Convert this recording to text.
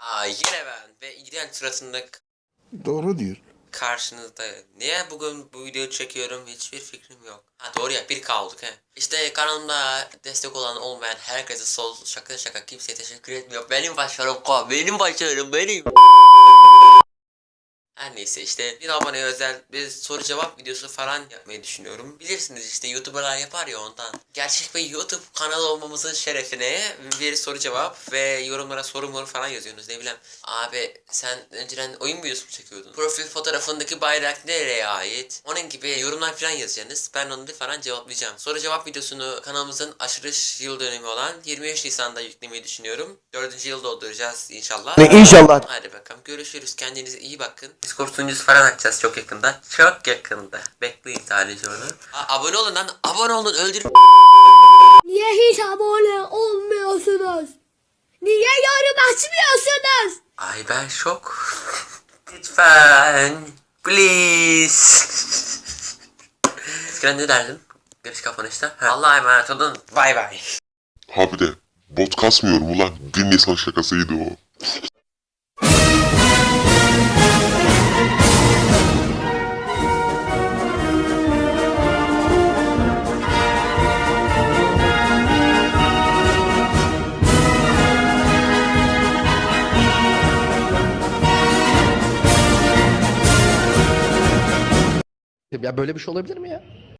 Aa yine ben ve iğrenç suratında Doğru diyor. karşınızda. Niye bugün bu videoyu çekiyorum hiçbir fikrim yok. Ha doğru ya bir kaldık he. İşte kanalımda destek olan olmayan herkese sol şaka şaka kimseye teşekkür etmiyor. Benim başarım ko benim başarım benim. Her neyse işte bir aboneye özel bir soru cevap videosu falan yapmayı düşünüyorum. Bilirsiniz işte YouTuber'lar yapar ya ondan. Gerçek bir YouTube kanalı olmamızın şerefine bir soru cevap ve yorumlara soru moru falan yazıyorsunuz ne bileyim. Abi sen önceden oyun videosu mu çekiyordun? Profil fotoğrafındaki bayrak nereye ait? Onun gibi yorumlar falan yazacaksınız. Ben onu falan cevaplayacağım. Soru cevap videosunu kanalımızın açılış yıl dönümü olan 23 Nisan'da yüklemeyi düşünüyorum. 4. yıl dolduracağız inşallah. İnşallah. Hadi bakalım görüşürüz. Kendinize iyi bakın. Discord sunucusu falan açacağız çok yakında. Çok yakında. Bekleyin sadece onu. Aa, abone olun lan. Abone olun. Öldür. Niye hiç abone olmuyorsunuz? Niye yorum açmıyorsunuz? Ay ben şok. Lütfen. Please. Eskiden ne derdim? Giriş kapanışta. Ha. Allah'a emanet olun. Bay bay. Ha bir de bot kasmıyorum ulan. 1 Nisan şakasıydı o. Ya böyle bir şey olabilir mi ya?